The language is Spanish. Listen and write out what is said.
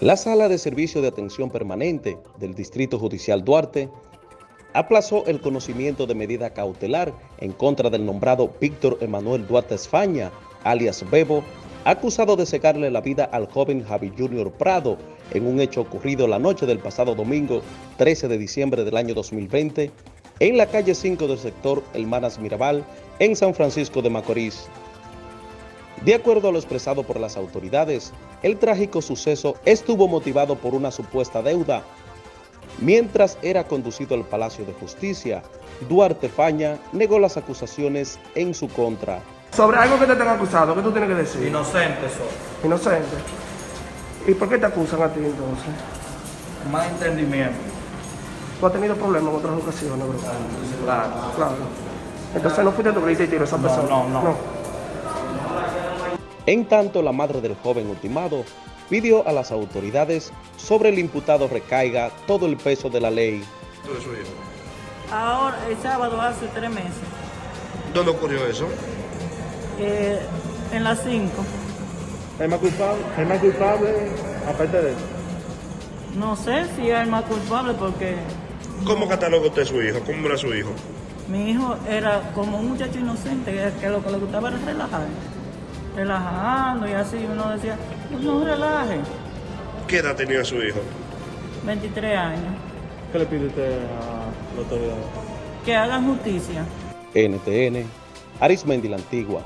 La Sala de Servicio de Atención Permanente del Distrito Judicial Duarte aplazó el conocimiento de medida cautelar en contra del nombrado Víctor Emanuel Duarte España, alias Bebo, acusado de secarle la vida al joven Javi Junior Prado en un hecho ocurrido la noche del pasado domingo 13 de diciembre del año 2020 en la calle 5 del sector Hermanas Mirabal en San Francisco de Macorís. De acuerdo a lo expresado por las autoridades, el trágico suceso estuvo motivado por una supuesta deuda. Mientras era conducido al Palacio de Justicia, Duarte Faña negó las acusaciones en su contra. Sobre algo que te tengan acusado, ¿qué tú tienes que decir? Inocente soy. Inocente. ¿Y por qué te acusan a ti entonces? Más entendimiento. Tú has tenido problemas en otras ocasiones, bro. Claro. Claro. Entonces no fuiste que le hiciste tiro a esa No, persona. no, no. En tanto, la madre del joven ultimado pidió a las autoridades sobre el imputado recaiga todo el peso de la ley. Ahora, el sábado hace tres meses, ¿Dónde ocurrió eso? eh, en las 5. ¿Es más culpable, es más culpable aparte de eso? No sé si es el más culpable porque ¿Cómo cataloga usted a su hijo? ¿Cómo era su hijo? mi hijo era como un muchacho inocente que, que lo que le gustaba era relajar. Relajando y así uno decía, "Pues no relaje. ¿Qué edad tenía su hijo? 23 años. ¿Qué le pide usted a la autoridad? Que hagan justicia. NTN, Arismendi la Antigua.